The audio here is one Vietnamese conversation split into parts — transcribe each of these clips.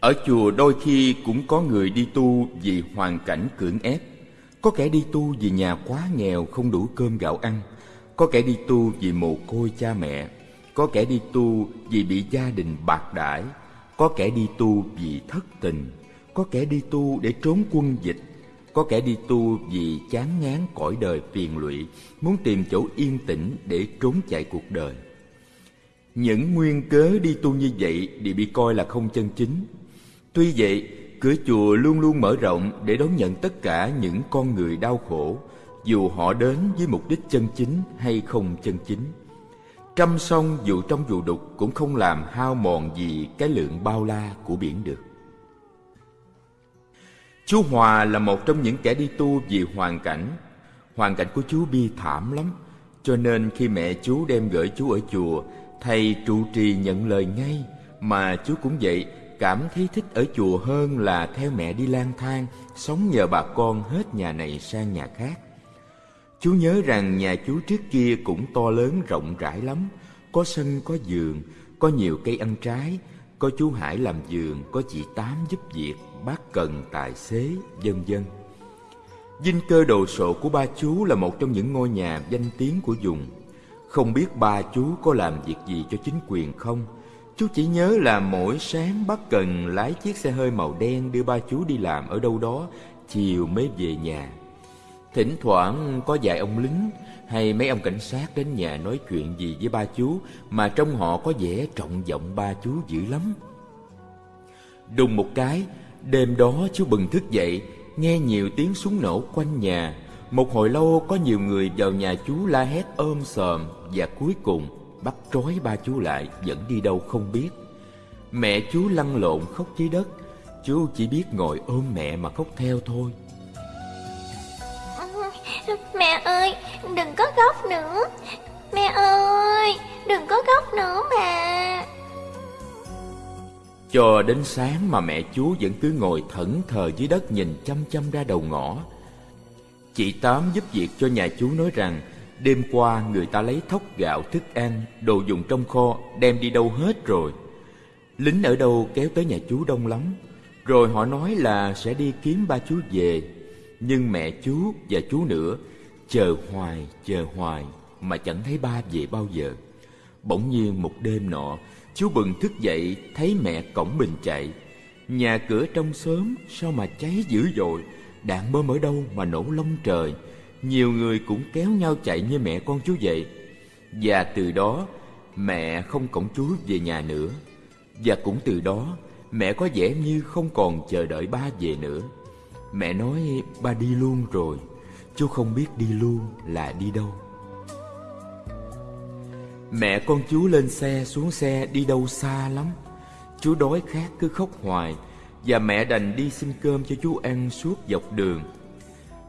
Ở chùa đôi khi cũng có người đi tu vì hoàn cảnh cưỡng ép. Có kẻ đi tu vì nhà quá nghèo không đủ cơm gạo ăn. Có kẻ đi tu vì mồ côi cha mẹ. Có kẻ đi tu vì bị gia đình bạc đãi. Có kẻ đi tu vì thất tình. Có kẻ đi tu để trốn quân dịch. Có kẻ đi tu vì chán ngán cõi đời phiền lụy, muốn tìm chỗ yên tĩnh để trốn chạy cuộc đời. Những nguyên cớ đi tu như vậy đều bị coi là không chân chính. Tuy vậy, cửa chùa luôn luôn mở rộng để đón nhận tất cả những con người đau khổ, dù họ đến với mục đích chân chính hay không chân chính. Trăm sông dù trong dù đục cũng không làm hao mòn gì cái lượng bao la của biển được. Chú Hòa là một trong những kẻ đi tu vì hoàn cảnh. Hoàn cảnh của chú bi thảm lắm, cho nên khi mẹ chú đem gửi chú ở chùa, thầy trụ trì nhận lời ngay, mà chú cũng vậy, cảm thấy thích ở chùa hơn là theo mẹ đi lang thang, sống nhờ bà con hết nhà này sang nhà khác. Chú nhớ rằng nhà chú trước kia cũng to lớn rộng rãi lắm, có sân có giường, có nhiều cây ăn trái, có chú Hải làm giường, có chị Tám giúp việc, bác Cần tài xế, vân vân. Dinh cơ đồ sộ của ba chú là một trong những ngôi nhà danh tiếng của vùng. Không biết ba chú có làm việc gì cho chính quyền không? Chú chỉ nhớ là mỗi sáng bác Cần lái chiếc xe hơi màu đen đưa ba chú đi làm ở đâu đó, chiều mới về nhà. Thỉnh thoảng có vài ông lính hay mấy ông cảnh sát đến nhà nói chuyện gì với ba chú mà trong họ có vẻ trọng vọng ba chú dữ lắm. Đùng một cái, đêm đó chú bừng thức dậy, nghe nhiều tiếng súng nổ quanh nhà. Một hồi lâu có nhiều người vào nhà chú la hét ôm sòm và cuối cùng bắt trói ba chú lại dẫn đi đâu không biết. Mẹ chú lăn lộn khóc dưới đất, chú chỉ biết ngồi ôm mẹ mà khóc theo thôi. Mẹ ơi, đừng có khóc nữa. Mẹ ơi, đừng có khóc nữa mà. Cho đến sáng mà mẹ chú vẫn cứ ngồi thẫn thờ dưới đất nhìn chăm chăm ra đầu ngõ. Chị Tám giúp việc cho nhà chú nói rằng đêm qua người ta lấy thóc gạo thức ăn, đồ dùng trong kho đem đi đâu hết rồi. Lính ở đâu kéo tới nhà chú đông lắm, rồi họ nói là sẽ đi kiếm ba chú về. Nhưng mẹ chú và chú nữa chờ hoài, chờ hoài mà chẳng thấy ba về bao giờ. Bỗng nhiên một đêm nọ, chú bừng thức dậy thấy mẹ cổng bình chạy. Nhà cửa trong xóm sao mà cháy dữ dội, đạn bơm ở đâu mà nổ lông trời. Nhiều người cũng kéo nhau chạy như mẹ con chú vậy. Và từ đó, mẹ không cổng chú về nhà nữa. Và cũng từ đó, mẹ có vẻ như không còn chờ đợi ba về nữa. Mẹ nói ba đi luôn rồi, chú không biết đi luôn là đi đâu. Mẹ con chú lên xe xuống xe đi đâu xa lắm Chú đói khát cứ khóc hoài Và mẹ đành đi xin cơm cho chú ăn suốt dọc đường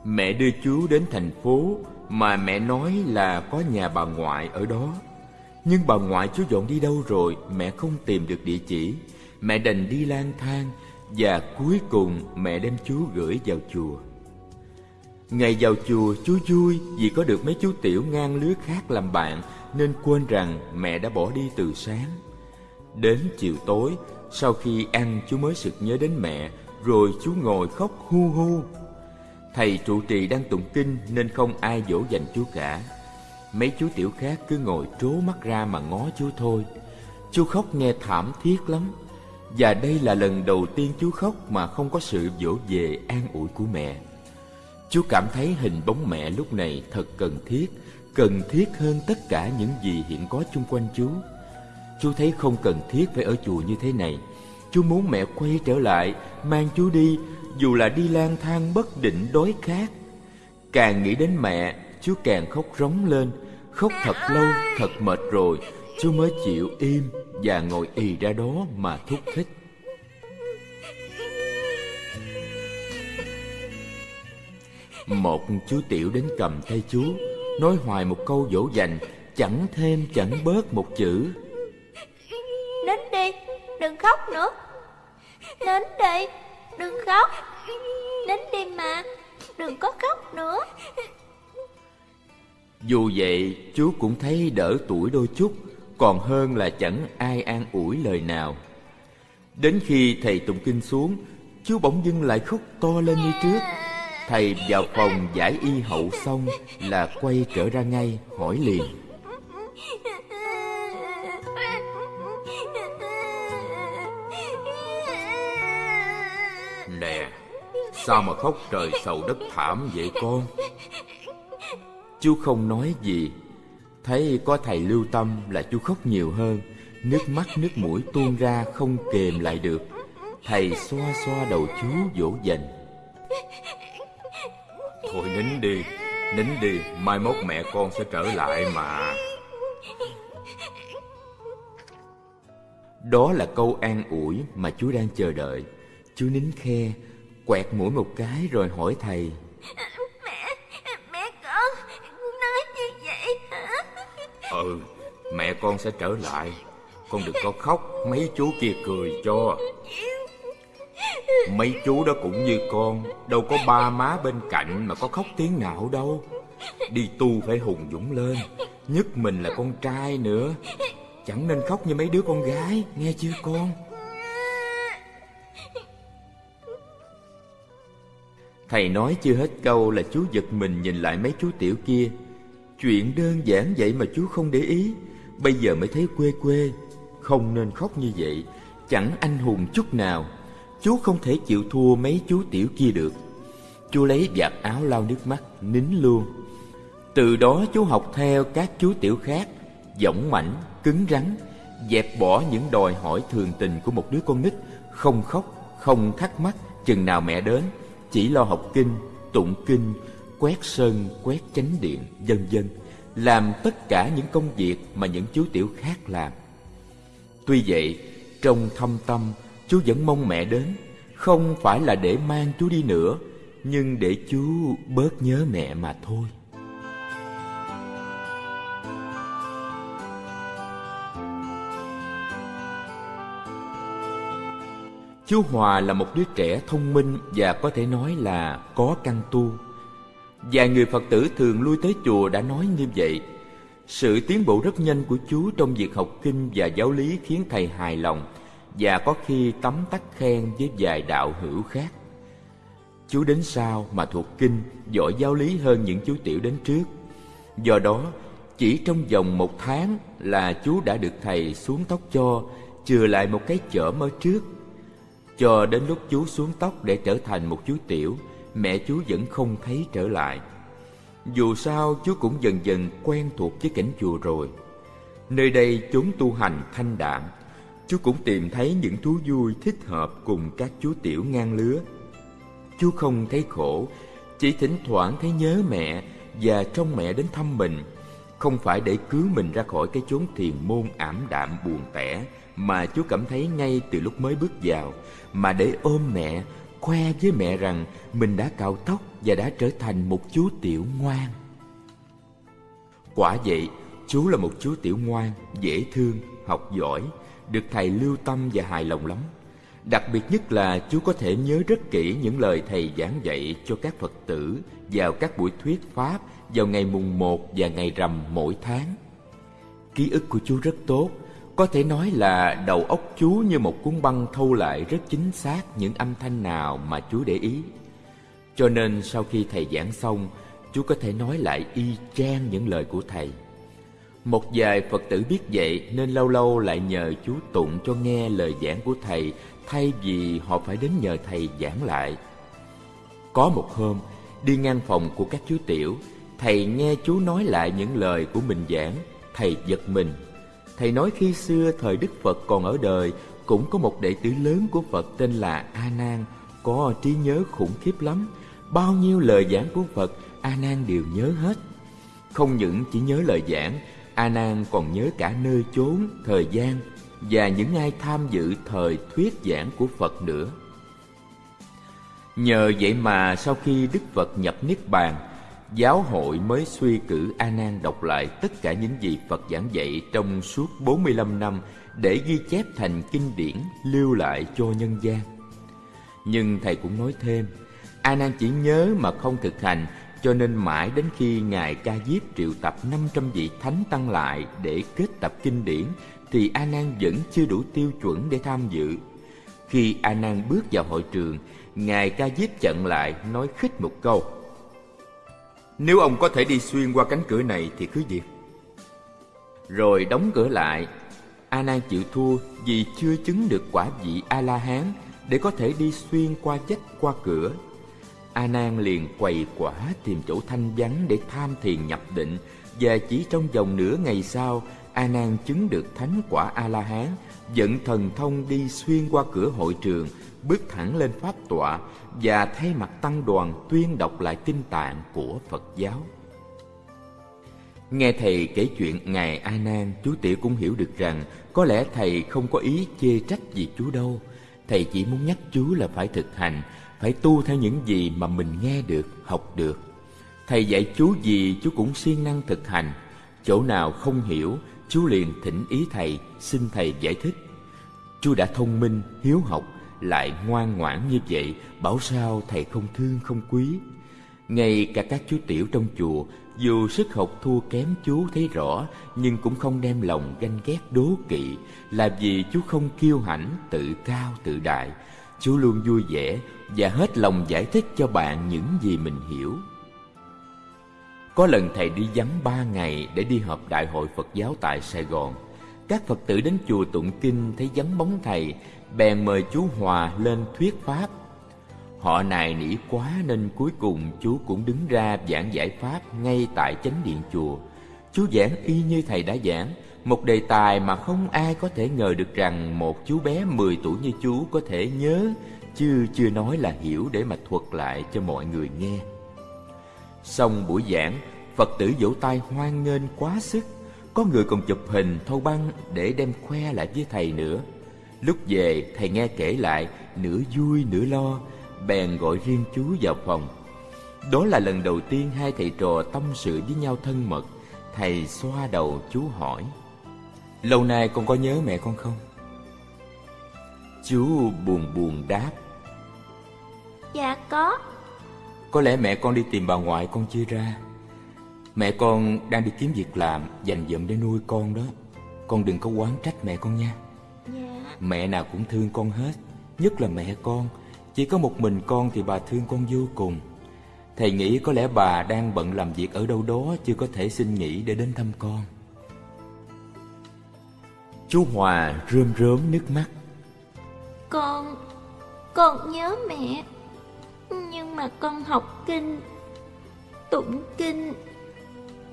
Mẹ đưa chú đến thành phố Mà mẹ nói là có nhà bà ngoại ở đó Nhưng bà ngoại chú dọn đi đâu rồi Mẹ không tìm được địa chỉ Mẹ đành đi lang thang Và cuối cùng mẹ đem chú gửi vào chùa Ngày vào chùa chú vui vì có được mấy chú tiểu ngang lứa khác làm bạn nên quên rằng mẹ đã bỏ đi từ sáng. Đến chiều tối, sau khi ăn chú mới sực nhớ đến mẹ, rồi chú ngồi khóc hu hu. Thầy trụ trì đang tụng kinh nên không ai dỗ dành chú cả. Mấy chú tiểu khác cứ ngồi trố mắt ra mà ngó chú thôi. Chú khóc nghe thảm thiết lắm. Và đây là lần đầu tiên chú khóc mà không có sự dỗ về an ủi của mẹ. Chú cảm thấy hình bóng mẹ lúc này thật cần thiết cần thiết hơn tất cả những gì hiện có chung quanh chú. Chú thấy không cần thiết phải ở chùa như thế này. Chú muốn mẹ quay trở lại, mang chú đi, dù là đi lang thang bất định đói khát. Càng nghĩ đến mẹ, chú càng khóc rống lên, khóc thật lâu, thật mệt rồi, chú mới chịu im và ngồi ì ra đó mà thúc thích. Một chú tiểu đến cầm tay chú Nói hoài một câu dỗ dành Chẳng thêm chẳng bớt một chữ Đến đi Đừng khóc nữa Đến đi Đừng khóc. Đến đêm mà. Đừng có khóc nữa. Dù vậy, chú cũng thấy đỡ tuổi đôi chút, Còn hơn là chẳng ai an ủi lời nào. Đến khi thầy tụng kinh xuống, Chú bỗng dưng lại khóc to lên như trước. Thầy vào phòng giải y hậu xong Là quay trở ra ngay, hỏi liền. Sao mà khóc trời sầu đất thảm vậy con? Chú không nói gì. Thấy có thầy lưu tâm là chú khóc nhiều hơn. Nước mắt, nước mũi tuôn ra không kềm lại được. Thầy xoa xoa đầu chú dỗ dành. Thôi nín đi Nín đi, Mai mốt mẹ con sẽ trở lại mà. Đó là câu an ủi mà chú đang chờ đợi. Chú nín khe Quẹt mũi một cái rồi hỏi thầy. Mẹ Mẹ con Nói như vậy hả? Ừ Mẹ con sẽ trở lại. Con đừng có khóc Mấy chú kia cười cho. Mấy chú đó cũng như con Đâu có ba má bên cạnh Mà có khóc tiếng nào đâu. Đi tu phải hùng dũng lên Nhất mình là con trai nữa. Chẳng nên khóc như mấy đứa con gái Nghe chưa con Thầy nói chưa hết câu là chú giật mình nhìn lại mấy chú tiểu kia. Chuyện đơn giản vậy mà chú không để ý. Bây giờ mới thấy quê quê. Không nên khóc như vậy. Chẳng anh hùng chút nào. Chú không thể chịu thua mấy chú tiểu kia được. Chú lấy vạt áo lau nước mắt Nín luôn. Từ đó chú học theo các chú tiểu khác Dõng mảnh, cứng rắn Dẹp bỏ những đòi hỏi thường tình của một đứa con nít. Không khóc, không thắc mắc Chừng nào mẹ đến. Chỉ lo học kinh, tụng kinh Quét sơn, quét chánh điện, vân vân Làm tất cả những công việc mà những chú tiểu khác làm. Tuy vậy, trong thâm tâm Chú vẫn mong mẹ đến Không phải là để mang chú đi nữa Nhưng để chú bớt nhớ mẹ mà thôi. Chú Hòa là một đứa trẻ thông minh và có thể nói là có căn tu. Vài người Phật tử thường lui tới chùa đã nói như vậy. Sự tiến bộ rất nhanh của chú trong việc học kinh và giáo lý khiến thầy hài lòng và có khi tấm tắc khen với vài đạo hữu khác. Chú đến sau mà thuộc kinh, giỏi giáo lý hơn những chú tiểu đến trước. Do đó, chỉ trong vòng một tháng là chú đã được thầy xuống tóc cho, chừa lại một cái chởm ở trước. Cho đến lúc chú xuống tóc để trở thành một chú tiểu, mẹ chú vẫn không thấy trở lại. Dù sao chú cũng dần dần quen thuộc với cảnh chùa rồi. Nơi đây chốn tu hành thanh đạm, chú cũng tìm thấy những thú vui thích hợp cùng các chú tiểu ngang lứa. Chú không thấy khổ, chỉ thỉnh thoảng thấy nhớ mẹ và trông mẹ đến thăm mình, không phải để cứu mình ra khỏi cái chốn thiền môn ảm đạm buồn tẻ mà chú cảm thấy ngay từ lúc mới bước vào, mà để ôm mẹ, khoe với mẹ rằng mình đã cạo tóc và đã trở thành một chú tiểu ngoan. Quả vậy, chú là một chú tiểu ngoan, dễ thương, học giỏi, được thầy lưu tâm và hài lòng lắm. Đặc biệt nhất là chú có thể nhớ rất kỹ những lời thầy giảng dạy cho các Phật tử vào các buổi thuyết Pháp vào ngày mùng 1 và ngày rằm mỗi tháng. Ký ức của chú rất tốt, có thể nói là đầu óc chú như một cuốn băng thâu lại rất chính xác những âm thanh nào mà chú để ý. Cho nên sau khi thầy giảng xong, chú có thể nói lại y chang những lời của thầy. Một vài Phật tử biết vậy nên lâu lâu lại nhờ chú tụng cho nghe lời giảng của thầy thay vì họ phải đến nhờ thầy giảng lại. Có một hôm, đi ngang phòng của các chú tiểu, thầy nghe chú nói lại những lời của mình giảng, thầy giật mình. Thầy nói khi xưa thời Đức Phật còn ở đời, cũng có một đệ tử lớn của Phật tên là A Nan, có trí nhớ khủng khiếp lắm. Bao nhiêu lời giảng của Phật, A Nan đều nhớ hết. Không những chỉ nhớ lời giảng, A Nan còn nhớ cả nơi chốn, thời gian và những ai tham dự thời thuyết giảng của Phật nữa. Nhờ vậy mà sau khi Đức Phật nhập Niết Bàn, giáo hội mới suy cử A Nan đọc lại tất cả những gì Phật giảng dạy trong suốt 45 năm để ghi chép thành kinh điển lưu lại cho nhân gian. Nhưng thầy cũng nói thêm, A Nan chỉ nhớ mà không thực hành, cho nên mãi đến khi ngài Ca Diếp triệu tập 500 vị thánh tăng lại để kết tập kinh điển thì A Nan vẫn chưa đủ tiêu chuẩn để tham dự. Khi A Nan bước vào hội trường, ngài Ca Diếp chặn lại nói khích một câu: "Nếu ông có thể đi xuyên qua cánh cửa này thì cứ việc." Rồi đóng cửa lại. A Nan chịu thua vì chưa chứng được quả vị A La Hán để có thể đi xuyên qua chết qua cửa. A Nan liền quầy quả tìm chỗ thanh vắng để tham thiền nhập định và chỉ trong vòng nửa ngày sau, A Nan chứng được thánh quả A La Hán, dẫn thần thông đi xuyên qua cửa hội trường, bước thẳng lên pháp tọa và thay mặt tăng đoàn tuyên đọc lại kinh tạng của Phật giáo. Nghe thầy kể chuyện ngài A Nan, chú Tiểu cũng hiểu được rằng có lẽ thầy không có ý chê trách gì chú đâu. Thầy chỉ muốn nhắc chú là phải thực hành, phải tu theo những gì mà mình nghe được, học được. Thầy dạy chú gì chú cũng siêng năng thực hành. Chỗ nào không hiểu, chú liền thỉnh ý thầy, xin thầy giải thích. Chú đã thông minh, hiếu học, lại ngoan ngoãn như vậy, bảo sao thầy không thương không quý. Ngay cả các chú tiểu trong chùa, dù sức học thua kém chú thấy rõ, nhưng cũng không đem lòng ganh ghét đố kỵ, là vì chú không kiêu hãnh, tự cao tự đại. Chú luôn vui vẻ và hết lòng giải thích cho bạn những gì mình hiểu. Có lần thầy đi vắng ba ngày để đi họp đại hội Phật giáo tại Sài Gòn. Các Phật tử đến chùa tụng kinh thấy vắng bóng thầy, bèn mời chú Hòa lên thuyết pháp. Họ nài nỉ quá nên cuối cùng chú cũng đứng ra giảng giải pháp ngay tại chánh điện chùa. Chú giảng y như thầy đã giảng, một đề tài mà không ai có thể ngờ được rằng một chú bé 10 tuổi như chú có thể nhớ, chứ chưa nói là hiểu để mà thuật lại cho mọi người nghe. Xong buổi giảng, Phật tử vỗ tay hoan nghênh quá sức. Có người còn chụp hình thâu băng để đem khoe lại với thầy nữa. Lúc về, thầy nghe kể lại, nửa vui nửa lo, bèn gọi riêng chú vào phòng. Đó là lần đầu tiên hai thầy trò tâm sự với nhau thân mật. Thầy xoa đầu chú hỏi. Lâu nay con có nhớ mẹ con không? Chú buồn buồn đáp. Dạ có. Có lẽ mẹ con đi tìm bà ngoại con chưa ra Mẹ con đang đi kiếm việc làm Dành dụm để nuôi con đó Con đừng có quán trách mẹ con nha Dạ Mẹ nào cũng thương con hết, Nhất là mẹ con. Chỉ có một mình con thì bà thương con vô cùng. Thầy nghĩ có lẽ bà đang bận làm việc ở đâu đó, Chưa có thể xin nghỉ để đến thăm con. Chú Hòa rơm rớm nước mắt. Con Con nhớ mẹ, Nhưng mà con học kinh, Tụng kinh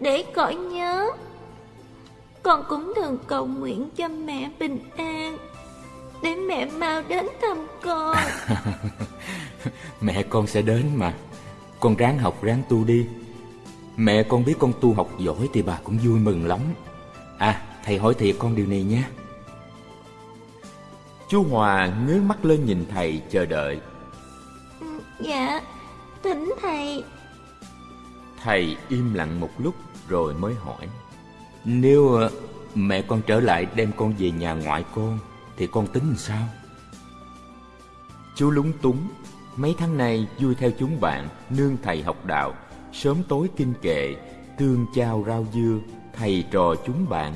Để khỏi nhớ. Con cũng thường cầu nguyện cho mẹ bình an. Để mẹ mau đến thăm con. Mẹ con sẽ đến mà. Con ráng học ráng tu đi. Mẹ con biết con tu học giỏi Thì bà cũng vui mừng lắm. À thầy hỏi thiệt con điều này nhé Chú Hòa ngước mắt lên nhìn thầy chờ đợi. Dạ Thỉnh thầy. Thầy im lặng một lúc rồi mới hỏi. Nếu ờ, mẹ con trở lại đem con về nhà ngoại con thì con tính sao? Chú lúng túng Mấy tháng nay vui theo chúng bạn Nương thầy học đạo Sớm tối kinh kệ Tương chao rau dưa Thầy trò chúng bạn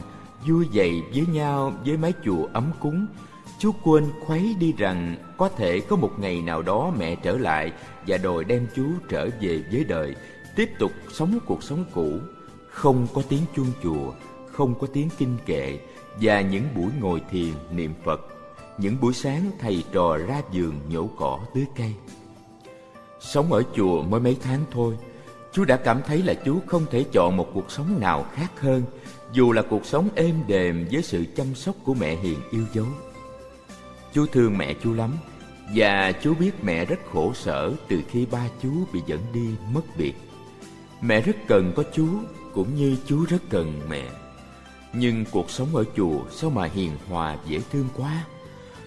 Vui dậy với nhau với mái chùa ấm cúng Chú quên khuấy đi rằng có thể có một ngày nào đó mẹ trở lại và đòi đem chú trở về với đời, tiếp tục sống cuộc sống cũ, không có tiếng chuông chùa, không có tiếng kinh kệ và những buổi ngồi thiền niệm Phật, những buổi sáng thầy trò ra giường nhổ cỏ tưới cây. Sống ở chùa mới mấy tháng thôi, chú đã cảm thấy là chú không thể chọn một cuộc sống nào khác hơn, dù là cuộc sống êm đềm với sự chăm sóc của mẹ hiền yêu dấu. Chú thương mẹ chú lắm Và chú biết mẹ rất khổ sở từ khi ba chú bị dẫn đi mất biệt Mẹ rất cần có chú cũng như chú rất cần mẹ nhưng cuộc sống ở chùa sao mà hiền hòa dễ thương quá.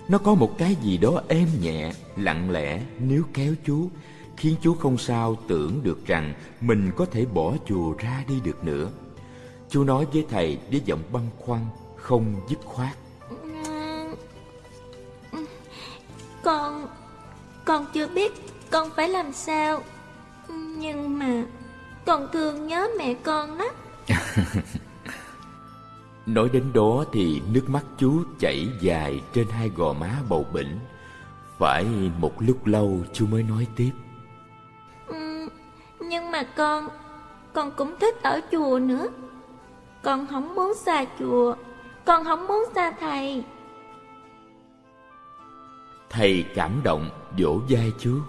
Nó có một cái gì đó êm nhẹ, lặng lẽ nếu kéo chú Khiến chú không sao tưởng được rằng mình có thể bỏ chùa ra đi được nữa. Chú nói với thầy với giọng băn khoăn, không dứt khoát. Con Con chưa biết con phải làm sao Nhưng mà Con thương nhớ mẹ con lắm Nói đến đó thì nước mắt chú chảy dài trên hai gò má bầu bỉnh. Phải một lúc lâu chú mới nói tiếp. Ừ, Nhưng mà con Con cũng thích ở chùa nữa. Con không muốn xa chùa Con không muốn xa thầy. Thầy cảm động vỗ vai chú.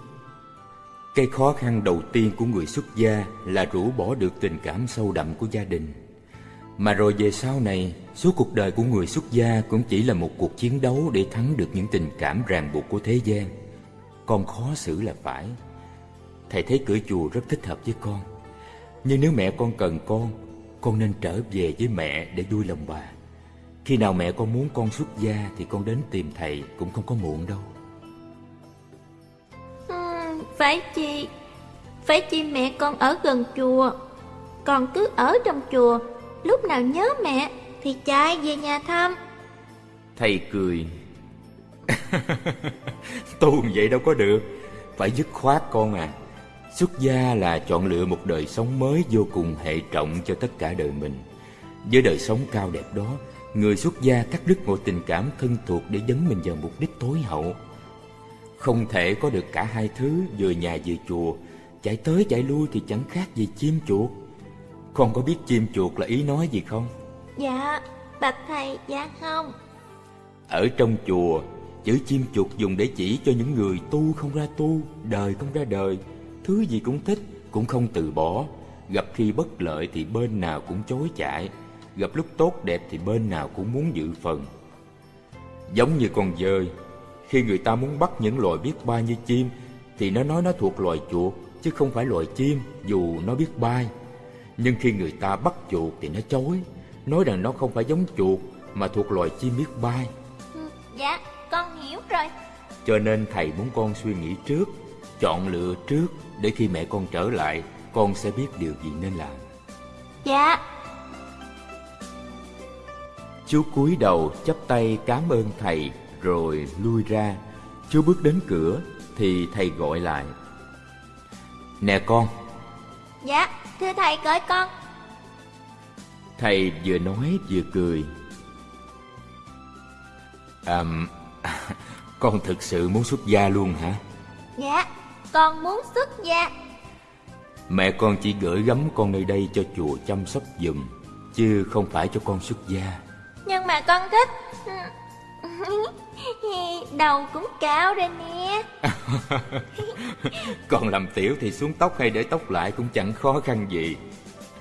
Cái khó khăn đầu tiên của người xuất gia Là rũ bỏ được tình cảm sâu đậm của gia đình mà rồi về sau này Suốt cuộc đời của người xuất gia Cũng chỉ là một cuộc chiến đấu Để thắng được những tình cảm ràng buộc của thế gian. Con khó xử là phải. Thầy thấy cửa chùa rất thích hợp với con. Nhưng nếu mẹ con cần con Con nên trở về với mẹ để vui lòng bà. Khi nào mẹ con muốn con xuất gia Thì con đến tìm thầy cũng không có muộn đâu. Ừ, phải chi Phải chi mẹ con ở gần chùa. Còn cứ ở trong chùa Lúc nào nhớ mẹ Thì chạy về nhà thăm. Thầy cười. Tu vậy đâu có được. Phải dứt khoát con à. Xuất gia là chọn lựa một đời sống mới vô cùng hệ trọng cho tất cả đời mình. Với đời sống cao đẹp đó, Người xuất gia cắt đứt mọi tình cảm thân thuộc để dấn mình vào mục đích tối hậu. Không thể có được cả hai thứ, vừa nhà vừa chùa. Chạy tới chạy lui thì chẳng khác gì chim chuột. Con có biết chim chuột là ý nói gì không? Dạ, bạch thầy, dạ không. Ở trong chùa, chữ chim chuột dùng để chỉ cho những người tu không ra tu Đời không ra đời. Thứ gì cũng thích, cũng không từ bỏ. Gặp khi bất lợi thì bên nào cũng chối chạy Gặp lúc tốt đẹp thì bên nào cũng muốn dự phần. Giống như con dơi khi người ta muốn bắt những loài biết bay như chim Thì nó nói nó thuộc loài chuột Chứ không phải loài chim dù nó biết bay Nhưng khi người ta bắt chuột thì nó chối Nói rằng nó không phải giống chuột Mà thuộc loài chim biết bay ừ, Dạ con hiểu rồi. Cho nên thầy muốn con suy nghĩ trước Chọn lựa trước Để khi mẹ con trở lại Con sẽ biết điều gì nên làm. Dạ. Chú cúi đầu chắp tay cảm ơn thầy rồi lui ra. Chú bước đến cửa Thì thầy gọi lại. Nè con. Dạ thưa thầy gọi con. Thầy vừa nói vừa cười. À Con thực sự muốn xuất gia luôn hả? Dạ con muốn xuất gia. Mẹ con chỉ gửi gắm con nơi đây cho chùa chăm sóc giùm Chứ không phải cho con xuất gia. Nhưng mà con thích Đầu cũng cao rồi nè. Còn làm tiểu thì xuống tóc hay để tóc lại cũng chẳng khó khăn gì.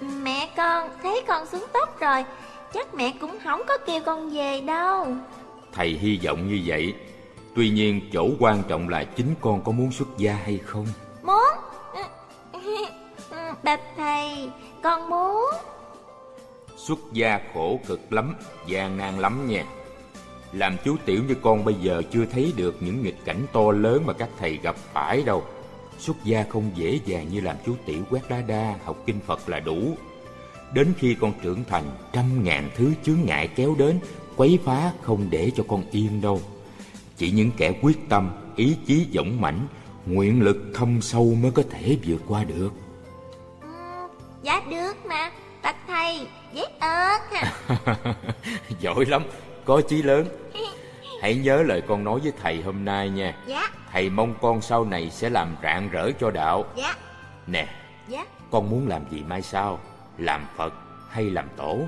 Mẹ con thấy con xuống tóc rồi Chắc mẹ cũng không có kêu con về đâu. Thầy hy vọng như vậy. Tuy nhiên chỗ quan trọng là chính con có muốn xuất gia hay không? Muốn. Bạch thầy Con muốn. Xuất gia khổ cực lắm gian nan lắm nha làm chú tiểu như con bây giờ chưa thấy được những nghịch cảnh to lớn mà các thầy gặp phải đâu. Xuất gia không dễ dàng như làm chú tiểu quét đá đa, học kinh Phật là đủ. Đến khi con trưởng thành, trăm ngàn thứ chướng ngại kéo đến, quấy phá không để cho con yên đâu. Chỉ những kẻ quyết tâm, ý chí dũng mãnh, nguyện lực thâm sâu mới có thể vượt qua được. Ừ, dạ được mà, bạch thầy, dễ ớt. Giỏi lắm, có chí lớn Hãy nhớ lời con nói với thầy hôm nay nha. Dạ. Thầy mong con sau này sẽ làm rạng rỡ cho đạo. Dạ. Nè Dạ. Con muốn làm gì mai sau? Làm Phật hay làm tổ?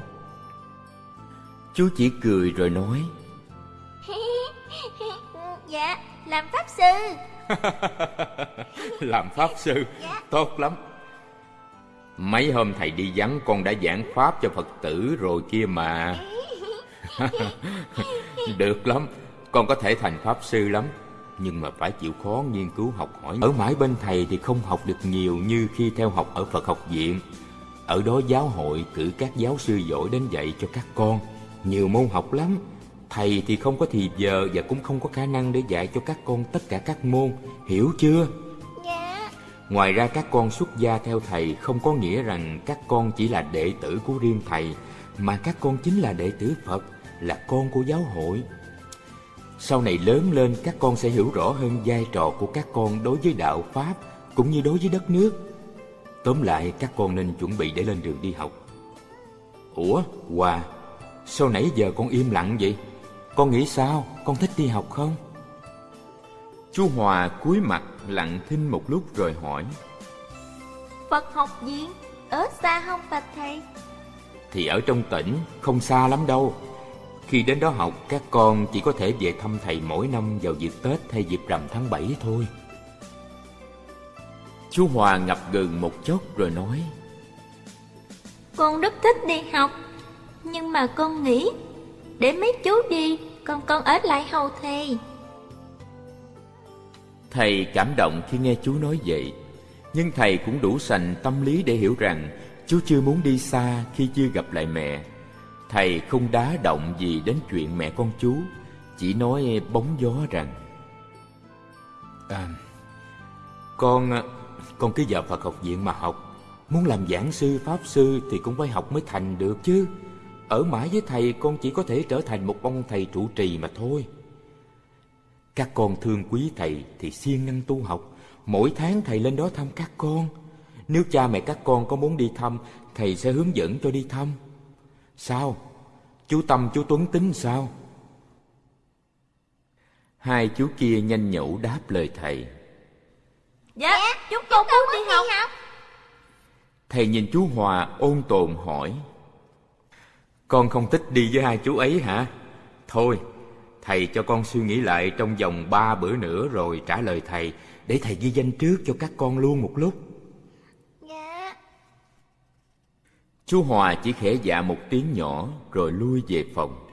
Chú chỉ cười rồi nói. Dạ Làm Pháp Sư. Làm Pháp Sư? Dạ. Tốt lắm. Mấy hôm thầy đi vắng con đã giảng Pháp cho Phật tử rồi kia mà Được lắm. Con có thể thành Pháp Sư lắm. Nhưng mà phải chịu khó nghiên cứu học hỏi. Ở mãi bên thầy thì không học được nhiều Như khi theo học ở Phật học viện. Ở đó giáo hội cử các giáo sư giỏi đến dạy cho các con. Nhiều môn học lắm. Thầy thì không có thì giờ và cũng không có khả năng để dạy cho các con tất cả các môn. Hiểu chưa? Dạ. Ngoài ra các con xuất gia theo thầy không có nghĩa rằng các con chỉ là đệ tử của riêng thầy Mà các con chính là đệ tử Phật là con của giáo hội. Sau này lớn lên các con sẽ hiểu rõ hơn vai trò của các con đối với đạo Pháp cũng như đối với đất nước. Tóm lại các con nên chuẩn bị để lên đường đi học. Ủa, Hòa, sao nãy giờ con im lặng vậy? Con nghĩ sao? Con thích đi học không? Chú Hòa cúi mặt lặng thinh một lúc rồi hỏi Phật học viện ở xa không bạch thầy? Thì ở trong tỉnh không xa lắm đâu Khi đến đó học các con chỉ có thể về thăm thầy mỗi năm vào dịp Tết hay dịp rằm tháng 7 thôi. Chú Hòa ngập ngừng một chốc rồi nói Con rất thích đi học Nhưng mà con nghĩ Để mấy chú đi Còn con ở lại hầu thầy. Thầy cảm động khi nghe chú nói vậy Nhưng thầy cũng đủ sành tâm lý để hiểu rằng Chú chưa muốn đi xa khi chưa gặp lại mẹ Thầy không đá động gì đến chuyện mẹ con chú Chỉ nói bóng gió rằng à, Con con cứ vào Phật học viện mà học. Muốn làm giảng sư, pháp sư thì cũng phải học mới thành được chứ. Ở mãi với thầy con chỉ có thể trở thành một ông thầy trụ trì mà thôi. Các con thương quý thầy thì siêng năng tu học. Mỗi tháng thầy lên đó thăm các con. Nếu cha mẹ các con có muốn đi thăm Thầy sẽ hướng dẫn cho đi thăm. Sao? Chú Tâm chú Tuấn tính sao? Hai chú kia nhanh nhẩu đáp lời thầy Dạ, dạ chúng con muốn đi học. học Thầy nhìn chú Hòa ôn tồn hỏi Con không thích đi với hai chú ấy hả? Thôi, thầy cho con suy nghĩ lại trong vòng ba bữa nữa rồi trả lời thầy Để thầy ghi danh trước cho các con luôn một lúc Dạ Chú Hòa chỉ khẽ dạ một tiếng nhỏ rồi lui về phòng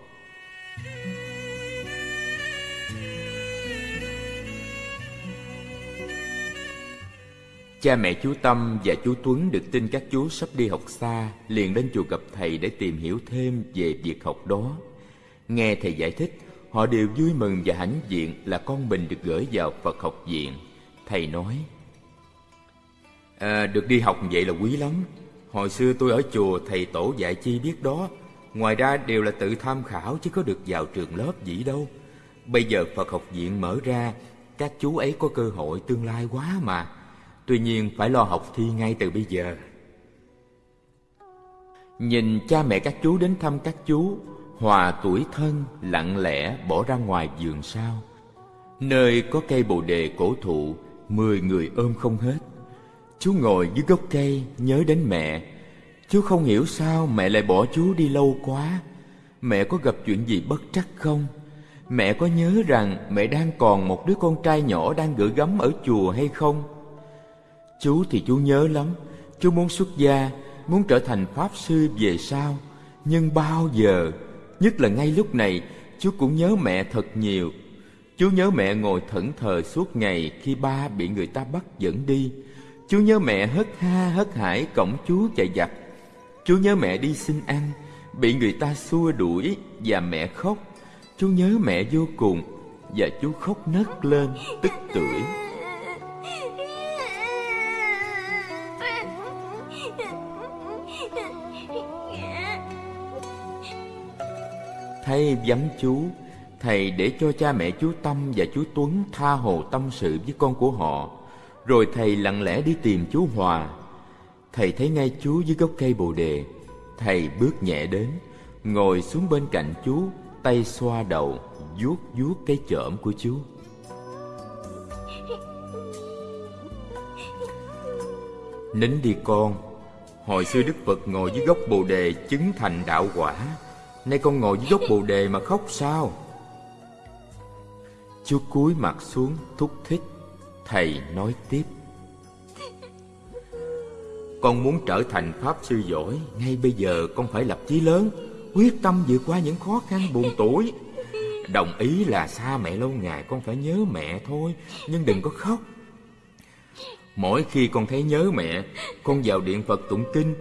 Cha mẹ chú Tâm và chú Tuấn được tin các chú sắp đi học xa, liền đến chùa gặp thầy để tìm hiểu thêm về việc học đó. Nghe thầy giải thích, họ đều vui mừng và hãnh diện là con mình được gửi vào Phật học viện. Thầy nói, à, được đi học vậy là quý lắm. Hồi xưa tôi ở chùa thầy tổ dạy chi biết đó, ngoài ra đều là tự tham khảo chứ có được vào trường lớp gì đâu. Bây giờ Phật học viện mở ra, các chú ấy có cơ hội tương lai quá mà. Tuy nhiên phải lo học thi ngay từ bây giờ Nhìn cha mẹ các chú đến thăm các chú Hòa tuổi thân lặng lẽ bỏ ra ngoài giường sau Nơi có cây bồ đề cổ thụ Mười người ôm không hết Chú ngồi dưới gốc cây, nhớ đến mẹ. Chú không hiểu sao mẹ lại bỏ chú đi lâu quá. Mẹ có gặp chuyện gì bất trắc không? Mẹ có nhớ rằng mẹ đang còn một đứa con trai nhỏ đang gửi gắm ở chùa hay không? Chú thì chú nhớ lắm. Chú muốn xuất gia, Muốn trở thành Pháp Sư về sau. Nhưng bao giờ, Nhất là ngay lúc này, Chú cũng nhớ mẹ thật nhiều. Chú nhớ mẹ ngồi thẫn thờ suốt ngày Khi ba bị người ta bắt dẫn đi. Chú nhớ mẹ hất ha hất hải Cổng chú chạy giặt Chú nhớ mẹ đi xin ăn, Bị người ta xua đuổi Và mẹ khóc. Chú nhớ mẹ vô cùng Và chú khóc nấc lên tức tưởi. Thay vắng chú Thầy để cho cha mẹ chú Tâm và chú Tuấn tha hồ tâm sự với con của họ. Rồi thầy lặng lẽ đi tìm chú Hòa. Thầy thấy ngay chú dưới gốc cây bồ đề. Thầy bước nhẹ đến, Ngồi xuống bên cạnh chú, Tay xoa đầu, vuốt vuốt cái chởm của chú. Nín đi con, Hồi xưa Đức Phật ngồi dưới gốc bồ đề chứng thành đạo quả. Nay con ngồi dưới gốc bồ đề mà khóc sao? Chú cúi mặt xuống thúc thích. Thầy nói tiếp. Con muốn trở thành Pháp Sư giỏi, Ngay bây giờ con phải lập chí lớn, Quyết tâm vượt qua những khó khăn buồn tuổi. Đồng ý là xa mẹ lâu ngày, Con phải nhớ mẹ thôi, Nhưng đừng có khóc. Mỗi khi con thấy nhớ mẹ, Con vào điện Phật tụng kinh,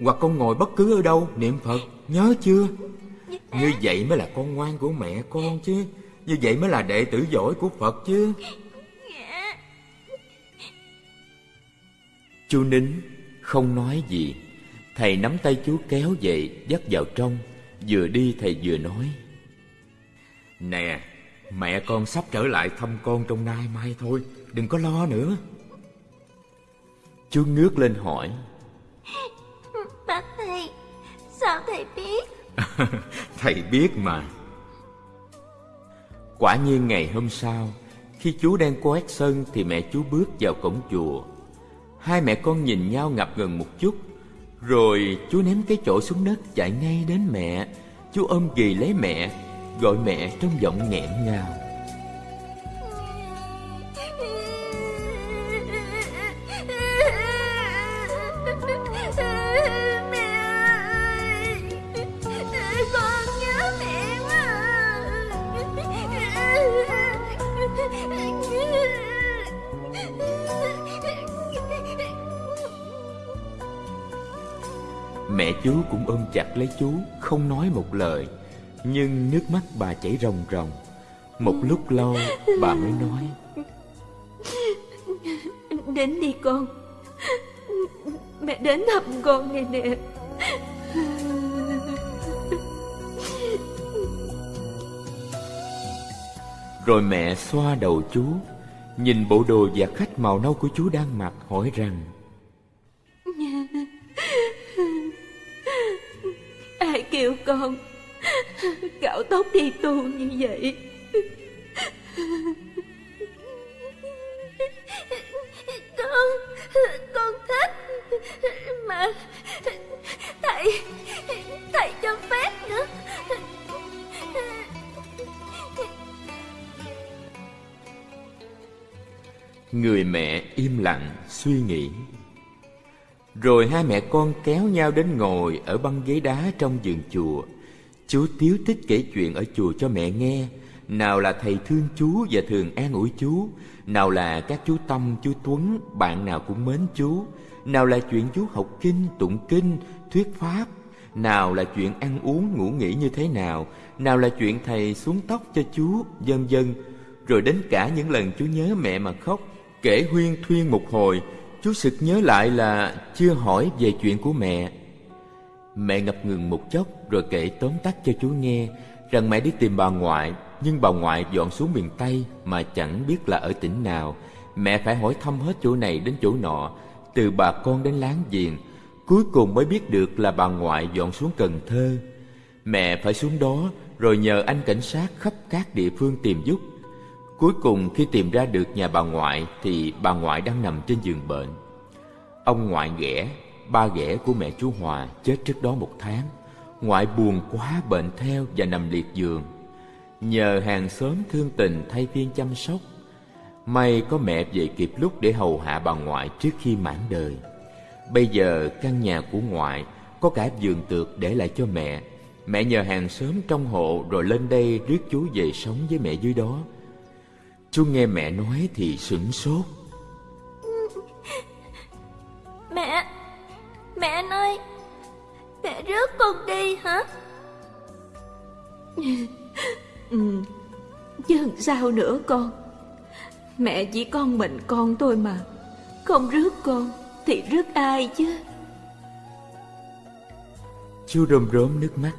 Hoặc con ngồi bất cứ ở đâu, niệm Phật, Nhớ chưa? Như vậy mới là con ngoan của mẹ con chứ, Như vậy mới là đệ tử giỏi của Phật chứ. Chú nín Không nói gì. Thầy nắm tay chú kéo dậy Dắt vào trong. Vừa đi thầy vừa nói. Nè Mẹ con sắp trở lại thăm con trong nay mai thôi. Đừng có lo nữa. Chú ngước lên hỏi. Bác thầy Sao thầy biết? Thầy biết mà. Quả nhiên ngày hôm sau Khi chú đang quét sân thì mẹ chú bước vào cổng chùa. Hai mẹ con nhìn nhau ngập ngừng một chút, rồi chú ném cái chỗ xuống đất chạy ngay đến mẹ. Chú ôm ghì lấy mẹ, gọi mẹ trong giọng nghẹn ngào. Lấy chú Không nói một lời. Nhưng nước mắt bà chảy ròng ròng. Một lúc lâu bà mới nói. Đến đi con. Mẹ đến thăm con này nè. Rồi mẹ xoa đầu chú Nhìn bộ đồ và khách màu nâu của chú đang mặc hỏi rằng Kêu con. Cạo tóc đi tu như vậy. Con Con thích Mà Thầy Thầy cho phép nữa. Người mẹ im lặng suy nghĩ rồi hai mẹ con kéo nhau đến ngồi Ở băng ghế đá trong vườn chùa. Chú tiếu tích kể chuyện ở chùa cho mẹ nghe. Nào là thầy thương chú và thường an ủi chú. Nào là các chú Tâm, chú Tuấn Bạn nào cũng mến chú. Nào là chuyện chú học kinh, tụng kinh, thuyết pháp. Nào là chuyện ăn uống, ngủ nghỉ như thế nào. Nào là chuyện thầy xuống tóc cho chú, vân vân. Rồi đến cả những lần chú nhớ mẹ mà khóc Kể huyên thuyên một hồi. Chú sực nhớ lại là chưa hỏi về chuyện của mẹ. Mẹ ngập ngừng một chốc rồi kể tóm tắt cho chú nghe Rằng mẹ đi tìm bà ngoại, Nhưng bà ngoại dọn xuống miền Tây mà chẳng biết là ở tỉnh nào. Mẹ phải hỏi thăm hết chỗ này đến chỗ nọ, Từ bà con đến láng giềng. Cuối cùng mới biết được là bà ngoại dọn xuống Cần Thơ. Mẹ phải xuống đó rồi nhờ anh cảnh sát khắp các địa phương tìm giúp. Cuối cùng khi tìm ra được nhà bà ngoại thì bà ngoại đang nằm trên giường bệnh. Ông ngoại ghẻ, ba ghẻ của mẹ chú Hòa chết trước đó một tháng. Ngoại buồn quá bệnh theo và nằm liệt giường. Nhờ hàng xóm thương tình thay phiên chăm sóc. May có mẹ về kịp lúc để hầu hạ bà ngoại trước khi mãn đời. Bây giờ căn nhà của ngoại có cả giường tược để lại cho mẹ. Mẹ nhờ hàng xóm trong hộ rồi lên đây rước chú về sống với mẹ dưới đó. Chú nghe mẹ nói thì sửng sốt. Mẹ Mẹ ơi Mẹ rước con đi hả? Ừ, Chứ sao nữa con? Mẹ chỉ con mình con thôi mà Không rước con Thì rước ai chứ? Chú rơm rớm nước mắt.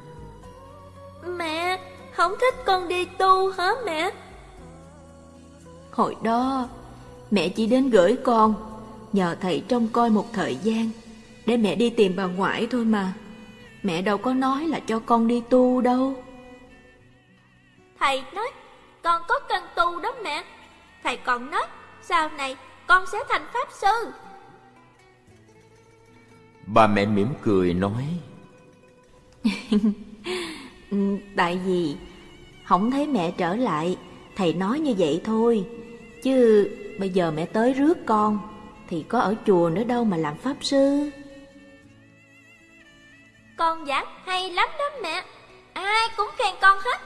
Mẹ Không thích con đi tu hả mẹ Hồi đó Mẹ chỉ đến gửi con Nhờ thầy trông coi một thời gian Để mẹ đi tìm bà ngoại thôi mà. Mẹ đâu có nói là cho con đi tu đâu. Thầy nói Con có cần tu đó mẹ. Thầy còn nói Sau này con sẽ thành pháp sư. Bà mẹ mỉm cười nói Tại vì Không thấy mẹ trở lại Thầy nói như vậy thôi Chứ bây giờ mẹ tới rước con Thì có ở chùa nữa đâu mà làm pháp sư. Con giảng hay lắm đó mẹ Ai cũng khen con hết.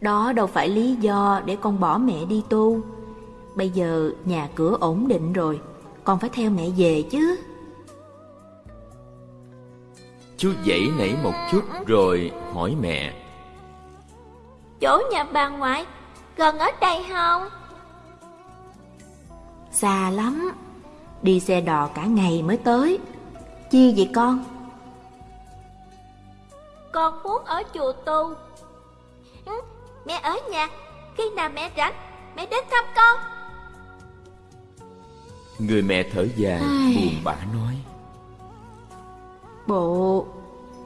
Đó đâu phải lý do để con bỏ mẹ đi tu. Bây giờ nhà cửa ổn định rồi Con phải theo mẹ về chứ. Chú dậy nảy một chút rồi hỏi mẹ. Chỗ nhà bà ngoại Gần ở đây không? Xa lắm. Đi xe đò cả ngày mới tới. Chi vậy con? Con muốn ở chùa tu. Ừ, Mẹ ở nhà. Khi nào mẹ rảnh Mẹ đến thăm con. Người mẹ thở dài buồn bã nói. Bộ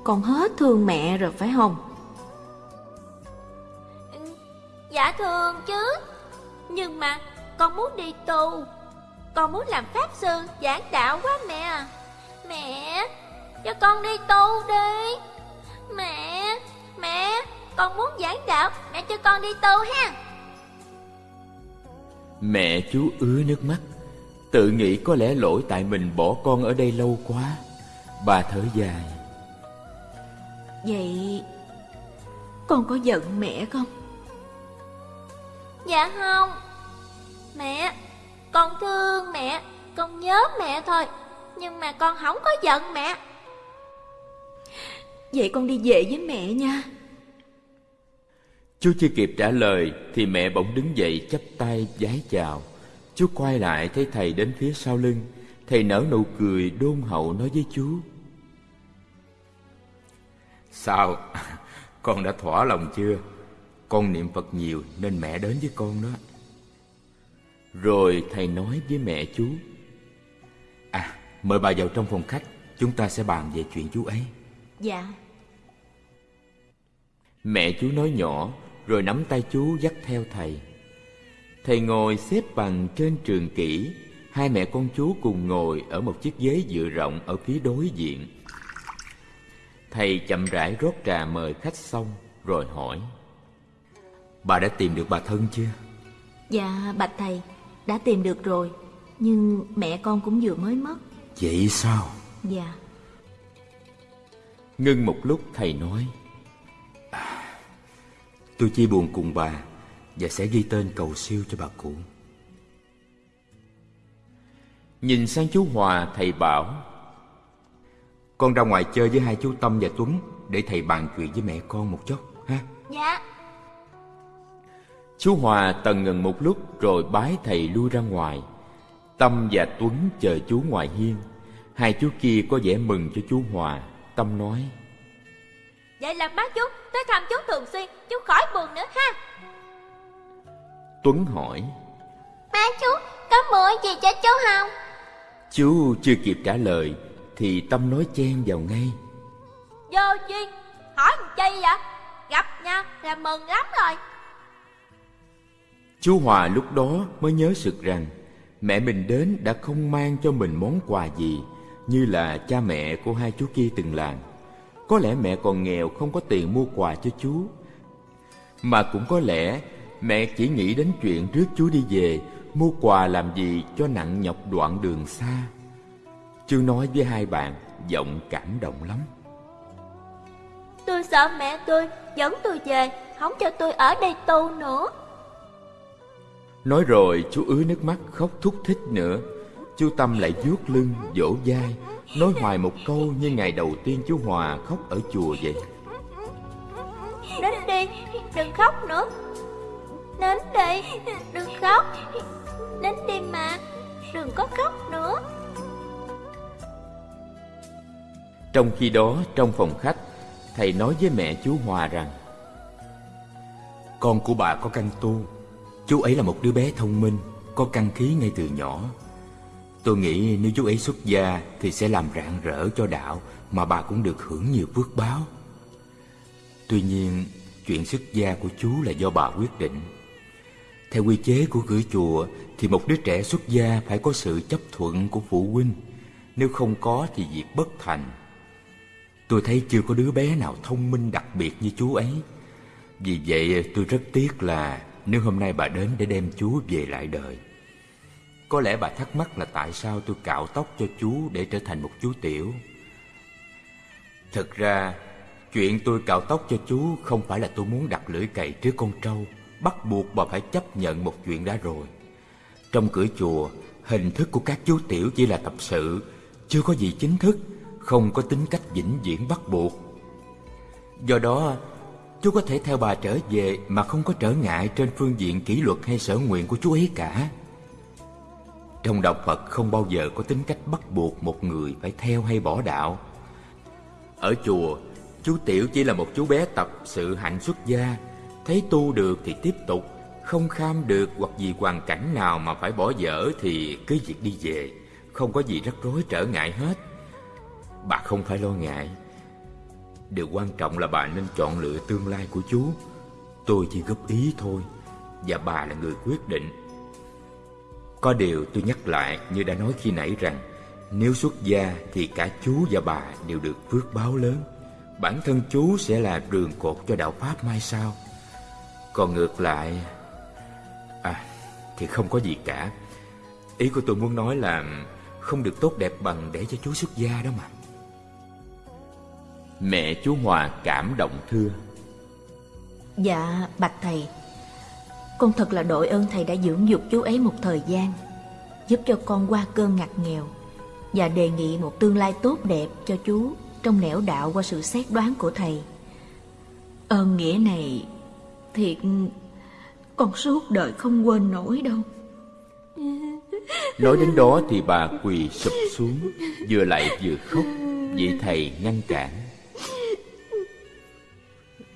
Con hết thương mẹ rồi phải không Dạ thường chứ. Nhưng mà con muốn đi tu Con muốn làm pháp sư giảng đạo quá mẹ. Mẹ Cho con đi tu đi. Mẹ Mẹ Con muốn giảng đạo Mẹ cho con đi tu ha. Mẹ chú ứa nước mắt. Tự nghĩ có lẽ lỗi tại mình bỏ con ở đây lâu quá. Bà thở dài. Vậy con có giận mẹ không? Dạ không. Mẹ Con thương mẹ Con nhớ mẹ thôi Nhưng mà con không có giận mẹ. Vậy con đi về với mẹ nha. Chú chưa kịp trả lời Thì mẹ bỗng đứng dậy chắp tay vái chào. Chú quay lại thấy thầy đến phía sau lưng. Thầy nở nụ cười đôn hậu nói với chú. Sao? Con đã thỏa lòng chưa? Con niệm Phật nhiều nên mẹ đến với con đó. Rồi thầy nói với mẹ chú À, mời bà vào trong phòng khách Chúng ta sẽ bàn về chuyện chú ấy. Dạ. Mẹ chú nói nhỏ Rồi nắm tay chú dắt theo thầy. Thầy ngồi xếp bằng trên trường kỷ Hai mẹ con chú cùng ngồi ở một chiếc ghế dựa rộng ở phía đối diện. Thầy chậm rãi rót trà mời khách xong Rồi hỏi Bà đã tìm được bà thân chưa? Dạ bạch thầy Đã tìm được rồi Nhưng mẹ con cũng vừa mới mất. Vậy sao? Dạ. Ngưng một lúc thầy nói à, Tôi chia buồn cùng bà Và sẽ ghi tên cầu siêu cho bà cụ. Nhìn sang chú Hòa thầy bảo Con ra ngoài chơi với hai chú Tâm và Tuấn Để thầy bàn chuyện với mẹ con một chút ha? Dạ Chú Hòa tần ngần một lúc rồi bái thầy lui ra ngoài. Tâm và Tuấn chờ chú ngoài hiên. Hai chú kia có vẻ mừng cho chú Hòa. Tâm nói Vậy là má chú tới thăm chú thường xuyên Chú khỏi buồn nữa ha. Tuấn hỏi Má chú có mua gì cho chú không? Chú chưa kịp trả lời Thì Tâm nói chen vào ngay. Vô duyên Hỏi chi vậy? Gặp nhau là mừng lắm rồi Chú Hòa lúc đó mới nhớ sực rằng Mẹ mình đến đã không mang cho mình món quà gì, Như là cha mẹ của hai chú kia từng làm. Có lẽ mẹ còn nghèo không có tiền mua quà cho chú. Mà cũng có lẽ mẹ chỉ nghĩ đến chuyện rước chú đi về, Mua quà làm gì cho nặng nhọc đoạn đường xa. Chú nói với hai bạn, giọng cảm động lắm. Tôi sợ mẹ tôi dẫn tôi về, Không cho tôi ở đây tu nữa. Nói rồi chú ứa nước mắt khóc thúc thích nữa. Chú Tâm lại vuốt lưng, vỗ vai Nói hoài một câu như ngày đầu tiên chú Hòa khóc ở chùa vậy. Đến đi Đừng khóc nữa. Đến đi Đừng khóc. Đến đi mà Đừng có khóc nữa. Trong khi đó trong phòng khách Thầy nói với mẹ chú Hòa rằng Con của bà có căn tu Chú ấy là một đứa bé thông minh, Có căn khí ngay từ nhỏ. Tôi nghĩ nếu chú ấy xuất gia Thì sẽ làm rạng rỡ cho đạo Mà bà cũng được hưởng nhiều phước báo. Tuy nhiên, Chuyện xuất gia của chú là do bà quyết định. Theo quy chế của cửa chùa Thì một đứa trẻ xuất gia Phải có sự chấp thuận của phụ huynh. Nếu không có thì việc bất thành. Tôi thấy chưa có đứa bé nào thông minh đặc biệt như chú ấy. Vì vậy tôi rất tiếc là nếu hôm nay bà đến để đem chú về lại đời, Có lẽ bà thắc mắc là tại sao tôi cạo tóc cho chú để trở thành một chú tiểu? Thực ra, Chuyện tôi cạo tóc cho chú không phải là tôi muốn đặt lưỡi cày trước con trâu, Bắt buộc bà phải chấp nhận một chuyện đã rồi. Trong cửa chùa, Hình thức của các chú tiểu chỉ là tập sự, Chưa có gì chính thức, Không có tính cách vĩnh viễn bắt buộc. Do đó Chú có thể theo bà trở về Mà không có trở ngại trên phương diện kỷ luật hay sở nguyện của chú ấy cả. Trong đạo Phật không bao giờ có tính cách bắt buộc một người phải theo hay bỏ đạo. Ở chùa, Chú Tiểu chỉ là một chú bé tập sự hạnh xuất gia. Thấy tu được thì tiếp tục, Không kham được hoặc vì hoàn cảnh nào mà phải bỏ dở Thì cứ việc đi về. Không có gì rắc rối trở ngại hết. Bà không phải lo ngại. Điều quan trọng là bà nên chọn lựa tương lai của chú Tôi chỉ góp ý thôi và bà là người quyết định. Có điều tôi nhắc lại như đã nói khi nãy rằng nếu xuất gia thì cả chú và bà đều được phước báo lớn. Bản thân chú sẽ là đường cột cho đạo Pháp mai sau. Còn ngược lại... À, thì không có gì cả. Ý của tôi muốn nói là không được tốt đẹp bằng để cho chú xuất gia đó mà. Mẹ chú Hòa cảm động thưa. Dạ, bạch thầy, con thật là đội ơn thầy đã dưỡng dục chú ấy một thời gian, giúp cho con qua cơn ngặt nghèo và đề nghị một tương lai tốt đẹp cho chú trong nẻo đạo qua sự xét đoán của thầy. Ơn nghĩa này thiệt con suốt đời không quên nổi đâu. Nói đến đó thì bà quỳ sụp xuống Vừa lại vừa khóc Vị thầy ngăn cản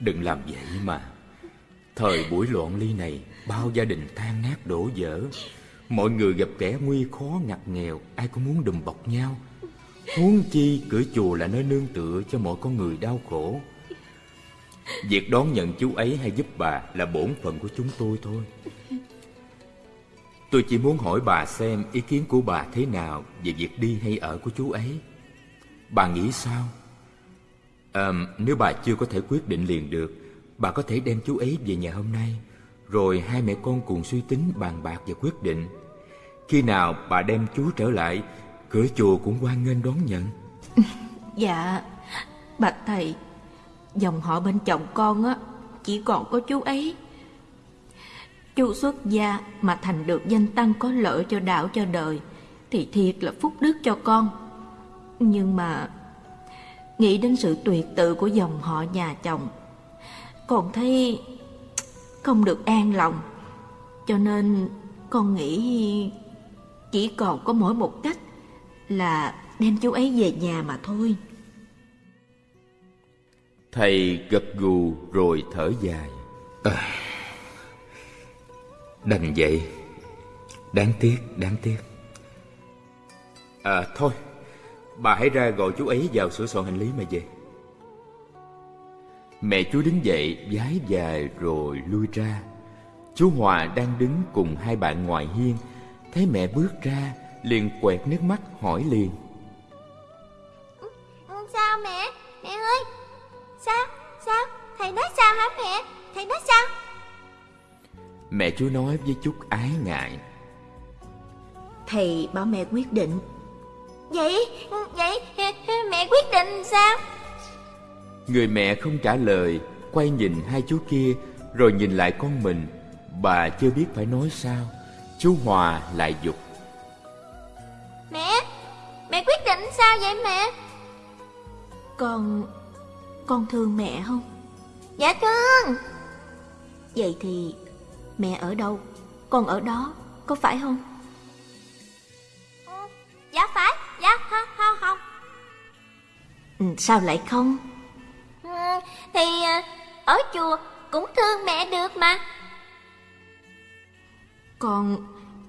Đừng làm vậy mà. Thời buổi loạn ly này, Bao gia đình tan nát đổ vỡ Mọi người gặp kẻ nguy khó, ngặt nghèo, Ai cũng muốn đùm bọc nhau. Huống chi cửa chùa là nơi nương tựa Cho mọi con người đau khổ. Việc đón nhận chú ấy hay giúp bà Là bổn phận của chúng tôi thôi. Tôi chỉ muốn hỏi bà xem ý kiến của bà thế nào về việc đi hay ở của chú ấy. Bà nghĩ sao? À, nếu bà chưa có thể quyết định liền được, bà có thể đem chú ấy về nhà hôm nay, rồi hai mẹ con cùng suy tính bàn bạc và quyết định. Khi nào bà đem chú trở lại, cửa chùa cũng hoan nghênh đón nhận. Dạ, bạch thầy, dòng họ bên chồng con á, chỉ còn có chú ấy. Chú xuất gia mà thành được danh tăng có lợi cho đạo cho đời Thì thiệt là phúc đức cho con Nhưng mà Nghĩ đến sự tuyệt tự của dòng họ nhà chồng Con thấy Không được an lòng. Cho nên con nghĩ Chỉ còn có mỗi một cách Là đem chú ấy về nhà mà thôi. Thầy gật gù rồi thở dài. À. Đành vậy. Đáng tiếc, đáng tiếc. À thôi Bà hãy ra gọi chú ấy vào sửa soạn hành lý mà về Mẹ chú đứng dậy vái dài rồi lui ra Chú Hòa đang đứng cùng hai bạn ngoài hiên Thấy mẹ bước ra liền quẹt nước mắt hỏi liền Sao mẹ? Mẹ ơi Sao? Sao? Thầy nói sao hả mẹ? Thầy nói sao? Mẹ chú nói với chút ái ngại Thầy bảo mẹ quyết định Vậy, vậy mẹ quyết định sao? Người mẹ không trả lời Quay nhìn hai chú kia Rồi nhìn lại con mình Bà chưa biết phải nói sao Chú Hòa lại dục Mẹ, mẹ quyết định sao vậy mẹ? Con... con thương mẹ không? Dạ thương Vậy thì Mẹ ở đâu Con ở đó Có phải không Dạ phải Sao lại không? Ừ, Thì ờ, ở chùa cũng thương mẹ được mà. Con